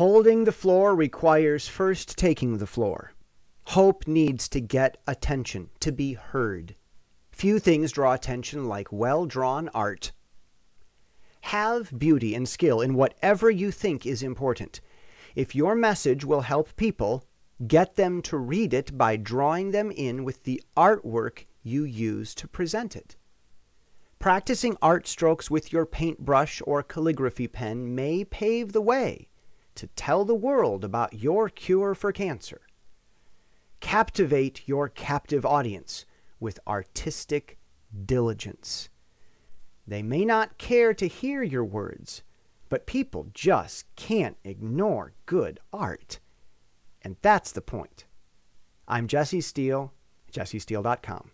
Holding the floor requires first taking the floor. Hope needs to get attention, to be heard. Few things draw attention like well drawn art. Have beauty and skill in whatever you think is important. If your message will help people, get them to read it by drawing them in with the artwork you use to present it. Practicing art strokes with your paintbrush or calligraphy pen may pave the way to tell the world about your cure for cancer. Captivate your captive audience with artistic diligence. They may not care to hear your words, but people just can't ignore good art. And that's the point. I'm Jesse Steele, jessesteele.com.